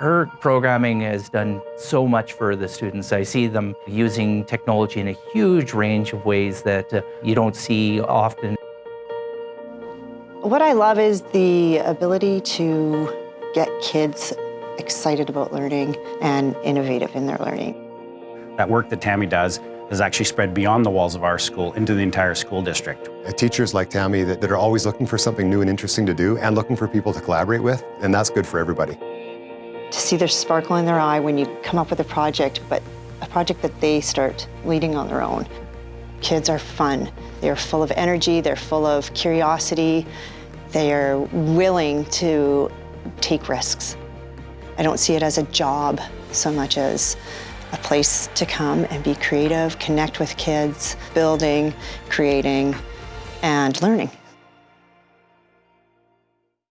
Her programming has done so much for the students. I see them using technology in a huge range of ways that uh, you don't see often. What I love is the ability to get kids excited about learning and innovative in their learning. That work that Tammy does has actually spread beyond the walls of our school into the entire school district. Uh, Teachers like Tammy that, that are always looking for something new and interesting to do and looking for people to collaborate with, and that's good for everybody. See their sparkle in their eye when you come up with a project, but a project that they start leading on their own. Kids are fun. They're full of energy, they're full of curiosity, they are willing to take risks. I don't see it as a job so much as a place to come and be creative, connect with kids, building, creating, and learning.